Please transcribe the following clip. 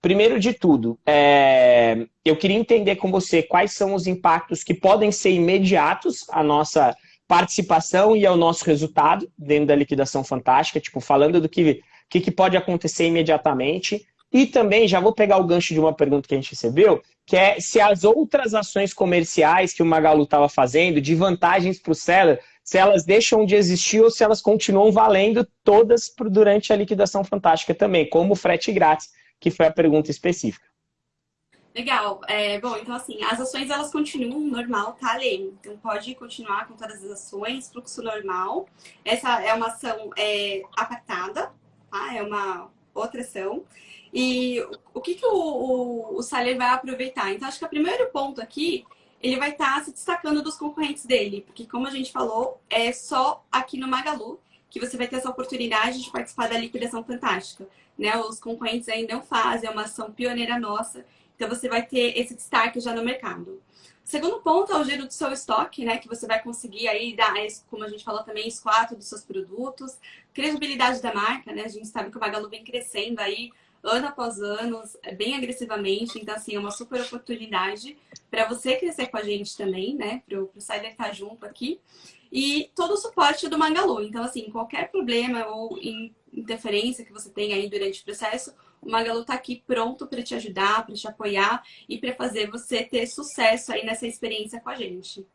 Primeiro de tudo, é... eu queria entender com você quais são os impactos que podem ser imediatos à nossa participação e ao nosso resultado dentro da liquidação fantástica, tipo, falando do que, que, que pode acontecer imediatamente. E também, já vou pegar o gancho de uma pergunta que a gente recebeu, que é se as outras ações comerciais que o Magalu estava fazendo, de vantagens para o seller, se elas deixam de existir ou se elas continuam valendo todas durante a liquidação fantástica também, como o frete grátis, que foi a pergunta específica. Legal. É, bom, então assim, as ações elas continuam normal, tá, Lê? Então pode continuar com todas as ações, fluxo normal. Essa é uma ação é, apartada, tá? É uma outra ação. E o que, que o, o, o Saler vai aproveitar? Então, acho que o primeiro ponto aqui, ele vai estar tá se destacando dos concorrentes dele, porque como a gente falou, é só aqui no Magalu que você vai ter essa oportunidade de participar da liquidação fantástica. Né? Os concorrentes ainda não fazem, é uma ação pioneira nossa, então você vai ter esse destaque já no mercado. Segundo ponto é o giro do seu estoque, né? Que você vai conseguir aí dar, como a gente falou também, esquadro dos seus produtos, credibilidade da marca, né? A gente sabe que o Magalu vem crescendo aí ano após ano, bem agressivamente. Então, assim, é uma super oportunidade para você crescer com a gente também, né? Para o Sider estar tá junto aqui. E todo o suporte do Magalu. Então, assim, qualquer problema ou interferência que você tenha aí durante o processo, o Magalu está aqui pronto para te ajudar, para te apoiar e para fazer você ter sucesso aí nessa experiência com a gente.